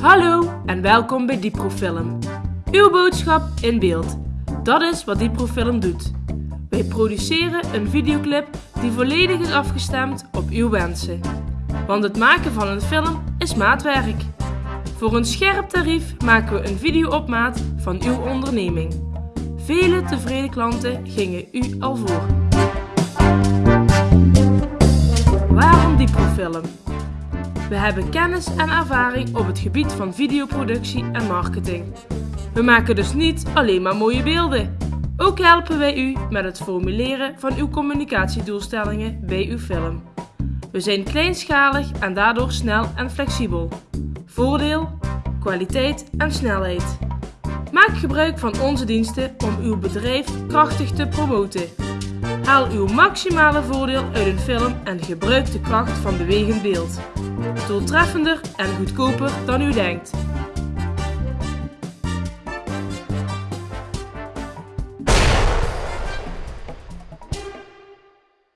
Hallo en welkom bij Diprofilm. Uw boodschap in beeld. Dat is wat Diprofilm doet. Wij produceren een videoclip die volledig is afgestemd op uw wensen. Want het maken van een film is maatwerk. Voor een scherp tarief maken we een video op maat van uw onderneming. Vele tevreden klanten gingen u al voor. Waarom Diprofilm? We hebben kennis en ervaring op het gebied van videoproductie en marketing. We maken dus niet alleen maar mooie beelden. Ook helpen wij u met het formuleren van uw communicatiedoelstellingen bij uw film. We zijn kleinschalig en daardoor snel en flexibel. Voordeel, kwaliteit en snelheid. Maak gebruik van onze diensten om uw bedrijf krachtig te promoten. Haal uw maximale voordeel uit een film en gebruik de kracht van bewegend beeld. Doeltreffender en goedkoper dan u denkt.